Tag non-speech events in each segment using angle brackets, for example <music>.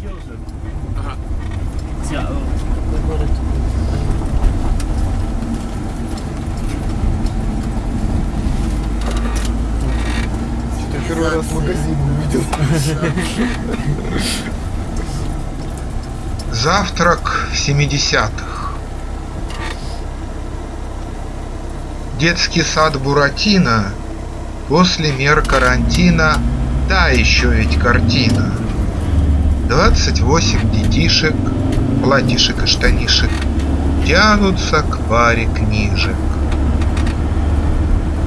Я первый раз в магазине увидел. Завтрак в 70-х. Детский сад Буратино после мер карантина Та еще ведь картина. 28 детишек, платьишек и штанишек Тянутся к паре книжек.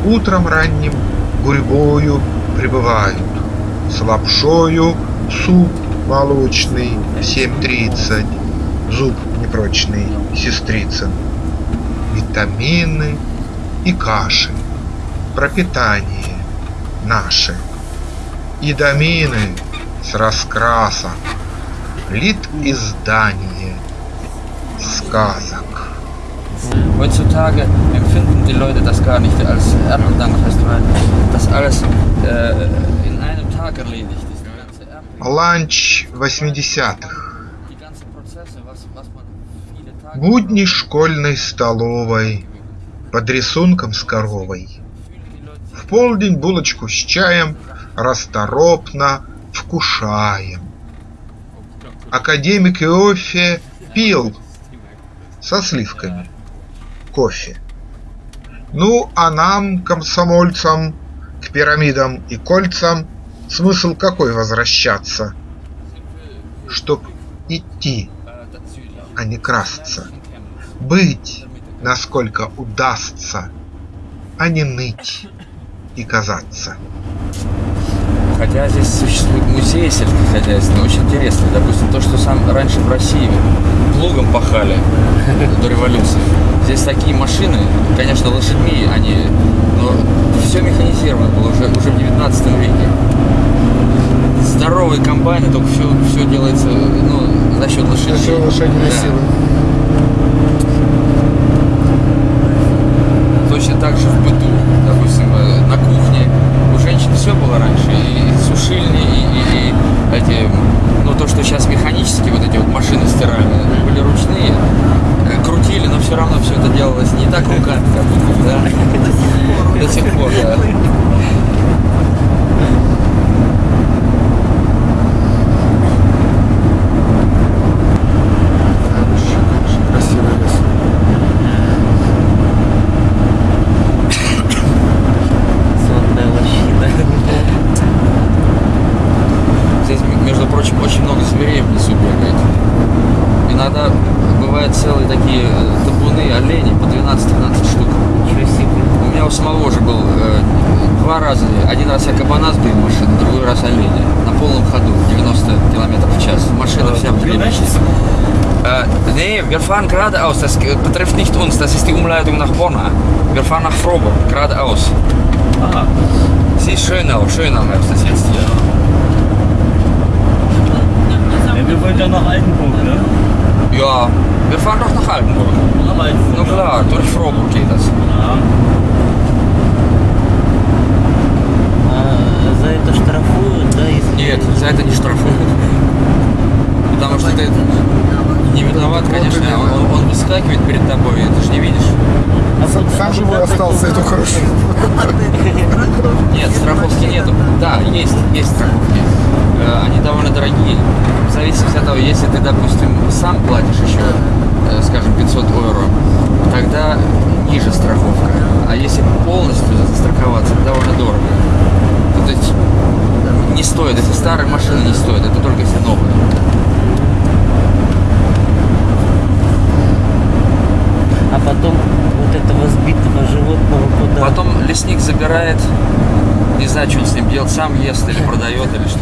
Утром ранним гурьбою прибывают. С лапшою суп молочный в 7.30 Зуб непрочный сестрицын. Витамины и каши. Пропитание наше. И домины с раскрасок Лит издание сказок Heutzutage empfinden die Leute das gar nicht als Erdbeerdankfest, weil das alles äh, in einem Tag erledigt ist. Ланч 80-х die ganzen Prozesse, was, was man viele Tage... Будни школьной столовой Под рисунком с коровой В полдень булочку с чаем Расторопно вкушаем. Академик Иофе пил Со сливками кофе. Ну, а нам, комсомольцам К пирамидам и кольцам Смысл какой возвращаться? Чтоб идти, а не красться. Быть, насколько удастся А не ныть и казаться Хотя здесь существует музей сельскохозяйственный, очень интересный. Допустим, то, что сам раньше в России плугом пахали до революции. Здесь такие машины, конечно, лошадьми они, но все механизировано было уже, уже в 19 веке. Здоровые комбайны, только все, все делается ну, за счет лошадей. За счет лошадиной Да. силы. Точно так же в быту, допустим, э, на кухне у женщин все было раньше, и сушильни, и, и- и эти, ну то, что сейчас механические вот эти вот машины стиральные, были ручные, э, крутили, но все равно все это делалось не так руками, как будто, да? До сих пор, да. Красивый лес. Сонная лощина. Здесь, прочим, очень много зверей в лесу бегает. Иногда бывают целые такие э, табуны оленей по 12-13 штук. У меня у самого уже был э, два раза. Один раз я кабана сбил машину, другой раз оленя. На полном ходу, 90 километров в час. Машина вся в. Äh, nee, wir fahren geradeaus. Das betrifft nicht uns. Das ist die Umleitung nach Bonn. Wir fahren nach Froburg, geradeaus. aha. Sie ist Schönau. Schönau heißt das jetzt hier. Wir wollen ja nach Altenburg, ne? Ja, wir fahren doch nach Altenburg. Altenburg. Ну klar, durch Froburg geht das. Ja. А, за это штрафуют, да, если... Нет, за это не штрафуют. Потому что ты не виноват, конечно. Он, он выскакивает перед тобой, и ты же не видишь. А Сам, сам живой остался, это хорошо. <laughs> Нет, страховки нету. Да, есть, есть страховки. Они довольно дорогие. В зависимости от того, если ты, допустим, сам платишь еще, э, скажем, 500 евро, тогда ниже страховка. А если полностью застраховаться, это довольно дорого. То есть не стоит, если старая машина не стоит, это только если новая. А потом вот этого сбитого животного куда? Потом лесник забирает, не знаю, что он с ним делает, сам ест или продает, или что.